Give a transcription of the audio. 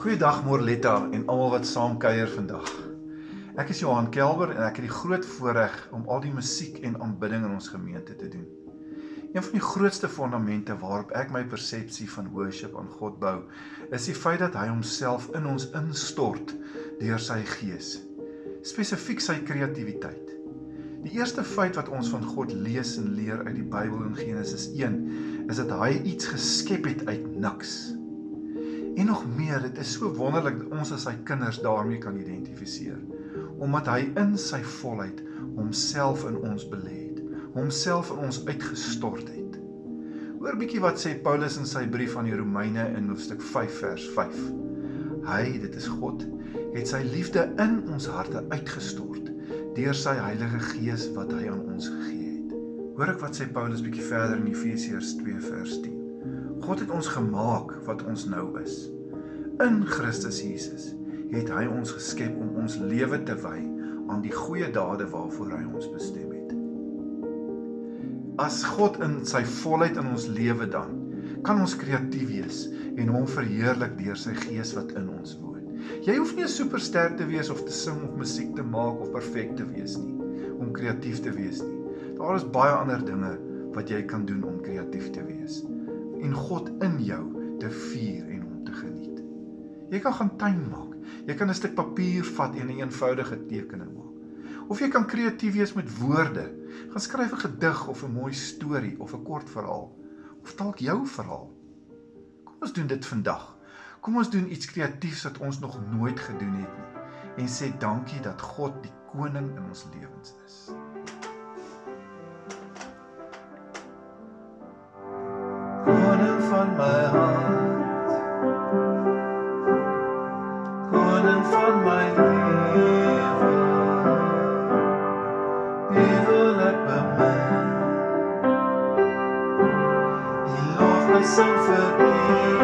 Goeiedag Morletta en almal wat saam kuier vandag. Ek is Johan Kelber en ek het die groot voorreg om al die musiek en aanbidding in ons gemeente te doen. Een van die grootste fondamente waarop ek my persepsie van worship aan God bou, is die feit dat hy homself in ons instort deur sy gees. Spesifiek sy kreatiwiteit. Die eerste feit wat ons van God lees en leer uit die Bybel in Genesis 1, is dat hy iets geskep het uit niks. En nog meer, dit is so wonderlik dat ons as sy kinders daarmee kan identifiseer, omdat hy in sy volheid homself in ons belê het, homself in ons uitgestort het. Hoor bietjie wat sê Paulus in sy brief aan die Romeine in hoofstuk 5 vers 5. Hy, dit is God, het sy liefde in ons harte uitgestort deur sy Heilige Gees wat hy aan ons gegee het. Hoor ek wat sê Paulus bietjie verder in Efesiërs 2 vers 10. God het ons gemaak wat ons nou is. In Christus Jesus het hy ons geskep om ons lewe te wy aan die goeie dade waarvoor hy ons bestem het. As God in sy volheid in ons lewe dan, kan ons kreatief wees en hom verheerlik deur sy gees wat in ons woon. Jy hoef nie 'n superster te wees of te sing of musiek te maak of perfek te wees nie om kreatief te wees nie. Daar is baie ander dinge wat jy kan doen om kreatief te wees en God in jou te vier en hom te geniet. Jy kan gaan tuin maak. Jy kan 'n stuk papier vat en 'n een eenvoudige tekening maak. Of jy kan kreatief wees met woorde. Gaan skryf 'n gedig of 'n mooi storie of 'n kort verhaal of dalk jou verhaal. Kom ons doen dit vandag. Kom ons doen iets kreatiefs wat ons nog nooit gedoen het nie en sê dankie dat God die koning in ons lewens is. Koning van my hart koning van my lewe evil ek by my die lof my sing vir ewig